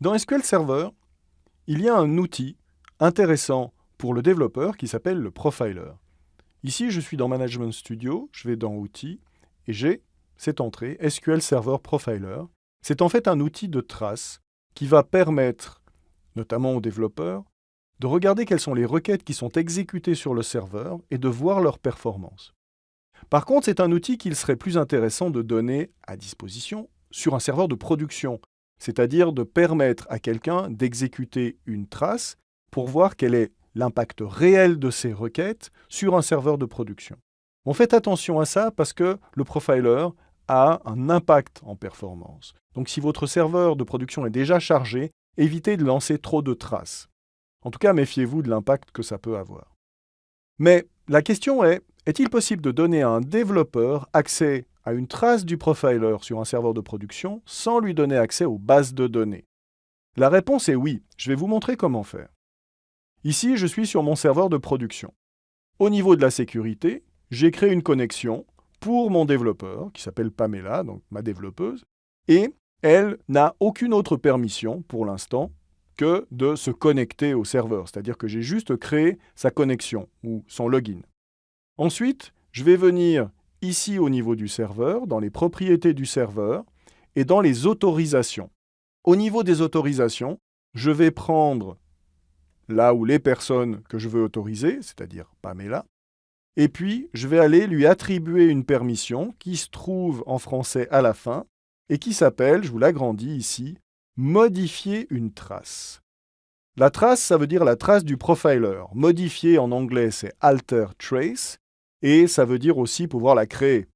Dans SQL Server, il y a un outil intéressant pour le développeur qui s'appelle le Profiler. Ici, je suis dans Management Studio, je vais dans Outils, et j'ai cette entrée SQL Server Profiler. C'est en fait un outil de trace qui va permettre, notamment aux développeurs, de regarder quelles sont les requêtes qui sont exécutées sur le serveur et de voir leur performance. Par contre, c'est un outil qu'il serait plus intéressant de donner à disposition sur un serveur de production, c'est-à-dire de permettre à quelqu'un d'exécuter une trace pour voir quel est l'impact réel de ces requêtes sur un serveur de production. On fait attention à ça parce que le profiler a un impact en performance. Donc si votre serveur de production est déjà chargé, évitez de lancer trop de traces. En tout cas, méfiez-vous de l'impact que ça peut avoir. Mais la question est, est-il possible de donner à un développeur accès à une trace du profiler sur un serveur de production sans lui donner accès aux bases de données La réponse est oui. Je vais vous montrer comment faire. Ici, je suis sur mon serveur de production. Au niveau de la sécurité, j'ai créé une connexion pour mon développeur, qui s'appelle Pamela, donc ma développeuse, et elle n'a aucune autre permission pour l'instant que de se connecter au serveur, c'est-à-dire que j'ai juste créé sa connexion ou son login. Ensuite, je vais venir ici au niveau du serveur, dans les propriétés du serveur, et dans les autorisations. Au niveau des autorisations, je vais prendre là où les personnes que je veux autoriser, c'est-à-dire Pamela, et puis je vais aller lui attribuer une permission qui se trouve en français à la fin et qui s'appelle, je vous l'agrandis ici, modifier une trace. La trace, ça veut dire la trace du profiler. Modifier en anglais, c'est alter trace, et ça veut dire aussi pouvoir la créer.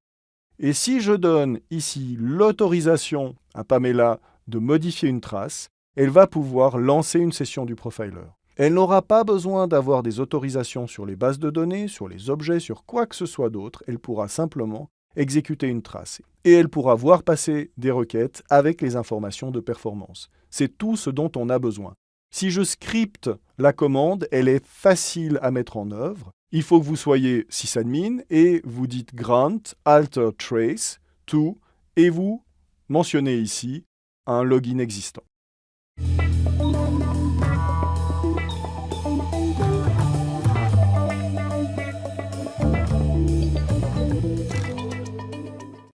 Et si je donne ici l'autorisation à Pamela de modifier une trace, elle va pouvoir lancer une session du profiler. Elle n'aura pas besoin d'avoir des autorisations sur les bases de données, sur les objets, sur quoi que ce soit d'autre. Elle pourra simplement exécuter une trace. Et elle pourra voir passer des requêtes avec les informations de performance. C'est tout ce dont on a besoin. Si je scripte la commande, elle est facile à mettre en œuvre. Il faut que vous soyez sysadmin et vous dites grant alter trace to et vous mentionnez ici un login existant.